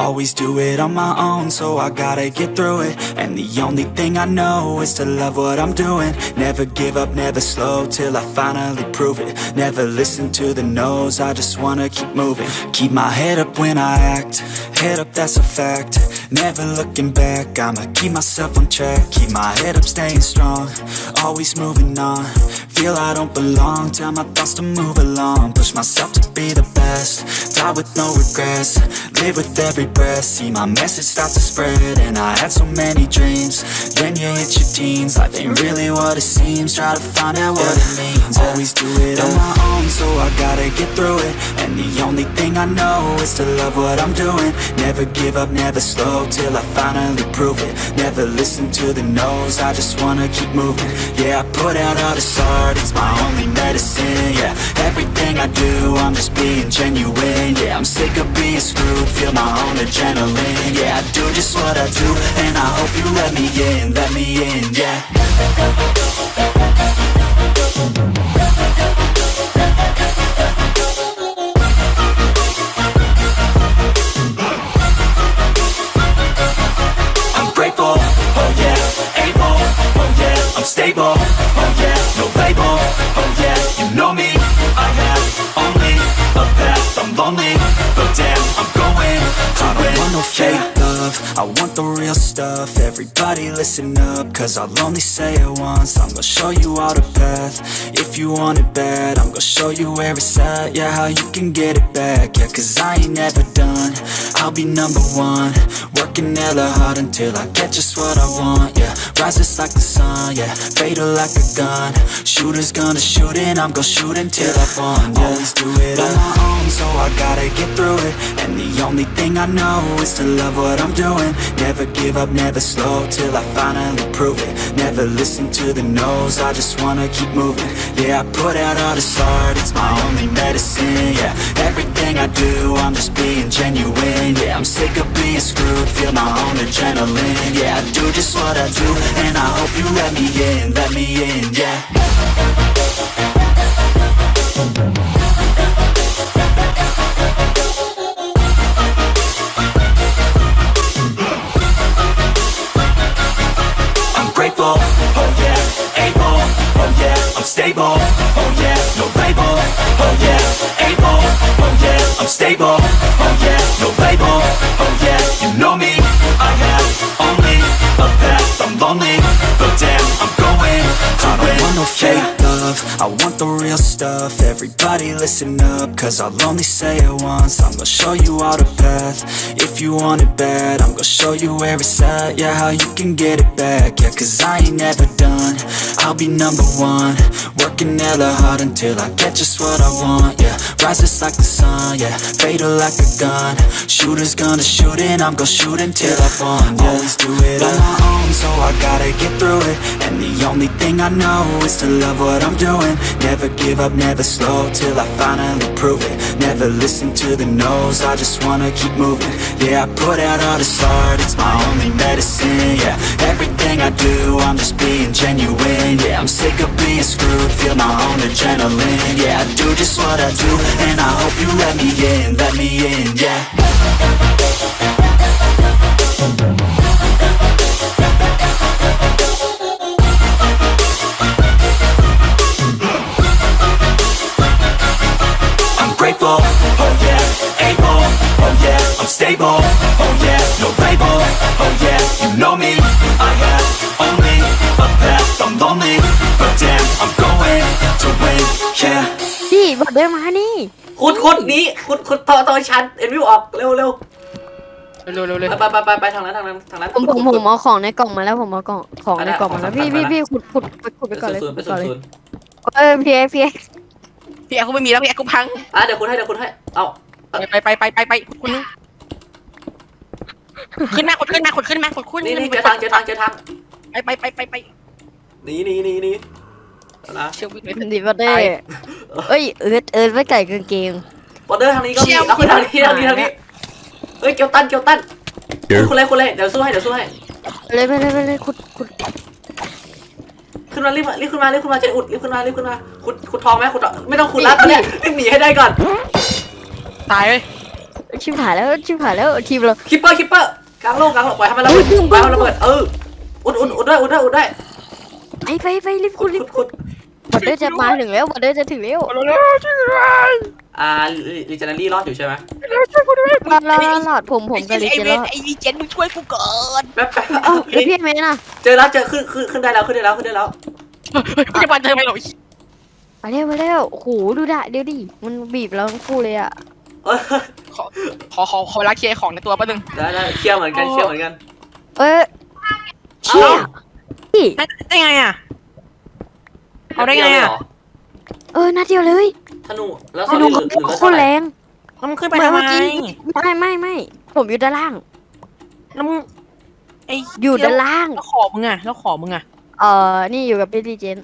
Always do it on my own, so I gotta get through it. And the only thing I know is to love what I'm doing. Never give up, never slow, till I finally prove it. Never listen to the no's, I just wanna keep moving. Keep my head up when I act, head up that's a fact. Never looking back, I'ma keep myself on track. Keep my head up, staying strong, always moving on Feel I don't belong, tell my thoughts to move along. Push myself to be the best, die with no regrets. Live with every breath, see my message start to spread And I had so many dreams, then you hit teens. Life ain't really what it seems, try to find out what it means. Always do it on my own, so I gotta get through it. And the only thing I know is to love what I'm doing. Never give up, never slow, till I finally prove it. Never listen to the no's, I just wanna keep moving. Yeah, I put out all this art, it's my only medicine. Yeah, everything I do, I'm just being genuine Yeah, I'm sick of being screwed, feel my own adrenaline. Yeah, I do just what I do, and I hope you let me in, let me in, yeah. I'm oh oh love, I want the real stuff, everybody listen up, cause I'll only say it once, I'm gonna show you all the path, if you want it bad, I'm gonna show you where it's at, yeah, how you can get it back, yeah, cause I ain't never done, I'll be number one, working hella hard until I get just what I want, yeah, rises like the sun, yeah, fatal like a gun, shooters gonna shoot and I'm gonna shoot until I won, yeah, always do it on my own, so I gotta get through it, and the only thing I know is to love what I'm doing, never give up, never slow, till I finally prove it, never listen to the no's, I just wanna keep moving, yeah, I put out all this art, it's my only medicine, yeah, everything I do, I'm just being genuine, yeah, I'm sick of being screwed, feel my own adrenaline, yeah, I do just what I do, and I hope you let me in, let me in, yeah. I'm grateful, oh yeah, able, oh yeah, I'm stable, oh yeah, no label, oh yeah, able, oh yeah, I'm stable, oh yeah, no label, lonely, but damn, I'm going to I don't want no fake love, I want the real stuff, everybody listen up, cause I'll only say it once, I'm gonna show you all the path, if you want it bad, I'm gonna show you where it's at, yeah, how you can get it back, yeah, cause I ain't never done, I'll be number one, working hella hard until I get just what I want, yeah, rises like the sun, yeah, fatal like a gun, shooters gonna shoot and I'm gonna shoot until I won, yeah, always do it on my own, so I gotta get through it, and the only thing I know is to love what I'm doing, never give up, never slow, till I finally prove it, never listen to the no's, I just wanna keep moving, yeah, I put out all this art, it's my only medicine, yeah, everything I do, I'm just being genuine, yeah, I'm sick of being screwed, feel my own adrenaline, yeah, I do just what I do, and I hope you let me in, let me in, yeah. พี่บอกเดินมานี่ขุดขุดหนี้ขุดขุดต่อต่อชันเอ็นวิวออกเร็วเร็วเร็วเร็วเร็วไปไปไปไปทางนั้นทางนั้นทางนั้นผมผมผมเอาของในกล่องมาแล้วผมเอากล่องของในกล่องมาแล้วได้พี่ได้พี่พี่ขุดขุดขุดขุดไปเป็นก่อนเลยศูนย์เป็นก่อนเลยศูนย์เออพี่เอ็กพี่เอ็กพี่แอร์กูไม่มีแล้วพี่แอร์กูพังอะเดี๋ยวคุณให้เดี๋ยวคุณให้เอาไปไปไปไปไปไปคุณนึงขึ้นมาขุดขึ้นมาขุดขึ้นมาขุดขึ้นนี่นี่เจอทางเจอทางเจอทางไปไปไปไปไปหนีหนีหนีหนีนะเชื่อวิ่งเลยดีบัตเต้ เอ้ยเอิร์ดเอิร์ดไว้ไก่กางเกงบอร์เดอร์ทางนี้ก็มีเอาขึ้นทางนี้ทางนี้ทางนี้เฮ้ยเกียวตันเกียวตันคุณเลยคุณเลยเดี๋ยวสู้ให้เดี๋ยวสู้ให้เลยไปเลยไปเลยขุดขุดขึ้นมารีบรีบขึ้นมารีบขึ้นมาเจอุดรีบขึ้นมารีบขึ้นมาขุดขุดทองไหมขุดไม่ต้องขุดแล้วตอนนี้รีบหนีให้ได้ก่อนตายเลยชิบหายแล้วชิบหายแล้วทีมเราคิปเปอร์คิปเปอร์กลางโลกกลางโลกปล่อยให้มันระเบิดเฮ้ยปล่อยให้มันระเบิดเอออุดอุดอุดได้อุดได้อุดได้ไปไปไปรีบขุคุดณรีขุบดขุดบ อดเดอร์จะมาถึงแล้วบอดเดอร์จะถึงแล้วอ่าลิเจนรี่รอดอยู่ใช่ไหมรอดรอดรอดผมผมกับลิไอเจเวรนอดไอวีเจนมึงช่วยกูก่อนแป๊บแป๊บเอ้าแล้วพี่เมย์น่ะเจอแล้วเจอขึ้นขึ้นขึ้นได้แล้วขึ้นได้แล้วขึ้นได้แล้วกูจะมาเจอไหมหรอมาเร็วมาเร็วโอ้โหดูด่ะเดี๋ยวดิมันบีบเราทั้งคู่เลยอะเออขอขอขอรักเคลียร์ของในตัวแป๊บนึงได้ได้เคลียร์เหมือนกันเคลียร์เหมือนกัน เอ้ยเชี่ยพี่ได้ไงอะ เอาได้ไงอะเหรเออนัดเดียวเลยธนูแล้วธนูหเขารือหรือโคตรแรงแล้วมึงขึ้นไปทำไมไม่ไม่ไม่ผมอยู่ด้านล่างแล้วมึงไออยู่ด้านล่างแล้วขอมึงอะแล้วขอมึงอะเออนี่อยู่กับพี่ดีเจน